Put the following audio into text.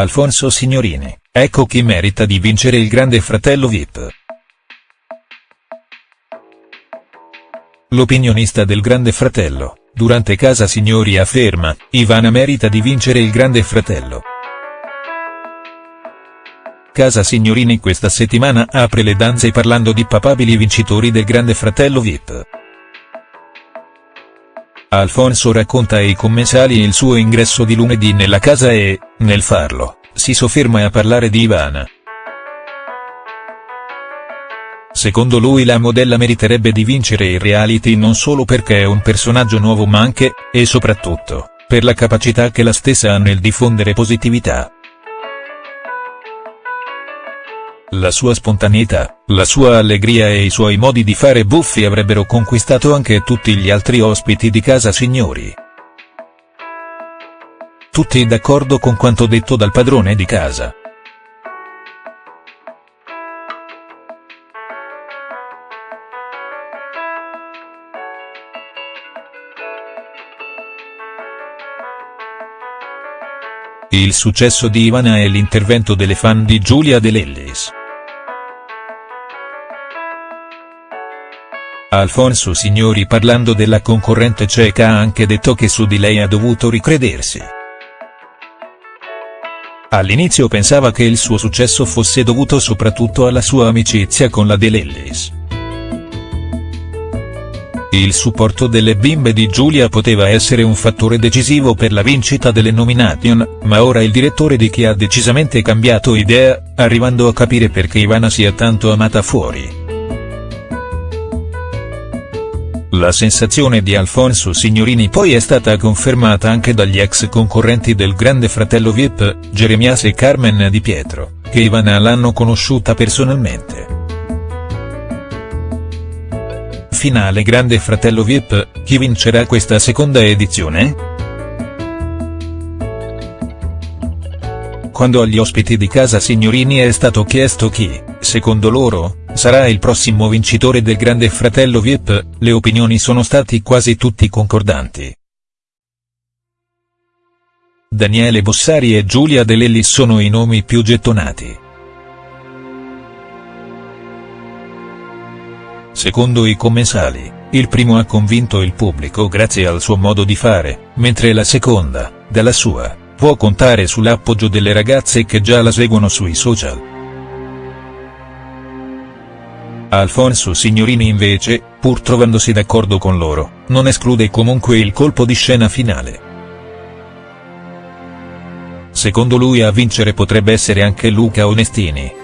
Alfonso Signorini, ecco chi merita di vincere il Grande Fratello Vip. L'opinionista del Grande Fratello, durante Casa Signori afferma, Ivana merita di vincere il Grande Fratello. Casa Signorini questa settimana apre le danze parlando di papabili vincitori del Grande Fratello Vip. Alfonso racconta ai commensali il suo ingresso di lunedì nella casa e, nel farlo, si sofferma a parlare di Ivana. Secondo lui la modella meriterebbe di vincere il reality non solo perché è un personaggio nuovo ma anche, e soprattutto, per la capacità che la stessa ha nel diffondere positività. La sua spontaneità, la sua allegria e i suoi modi di fare buffi avrebbero conquistato anche tutti gli altri ospiti di casa signori. Tutti d'accordo con quanto detto dal padrone di casa. Il successo di Ivana è l'intervento delle fan di Giulia De Lellis. Alfonso Signori parlando della concorrente ceca ha anche detto che su di lei ha dovuto ricredersi. All'inizio pensava che il suo successo fosse dovuto soprattutto alla sua amicizia con la De Lellis. Il supporto delle bimbe di Giulia poteva essere un fattore decisivo per la vincita delle nomination, ma ora il direttore di chi ha decisamente cambiato idea, arrivando a capire perché Ivana sia tanto amata fuori. La sensazione di Alfonso Signorini poi è stata confermata anche dagli ex concorrenti del Grande Fratello Vip, Jeremias e Carmen Di Pietro, che Ivana l'hanno conosciuta personalmente. finale Grande Fratello Vip, chi vincerà questa seconda edizione?. Quando agli ospiti di casa Signorini è stato chiesto chi, secondo loro, sarà il prossimo vincitore del Grande Fratello Vip, le opinioni sono stati quasi tutti concordanti. Daniele Bossari e Giulia De Lellis sono i nomi più gettonati. Secondo i commensali, il primo ha convinto il pubblico grazie al suo modo di fare, mentre la seconda, dalla sua, può contare sull'appoggio delle ragazze che già la seguono sui social. Alfonso Signorini invece, pur trovandosi d'accordo con loro, non esclude comunque il colpo di scena finale. Secondo lui a vincere potrebbe essere anche Luca Onestini.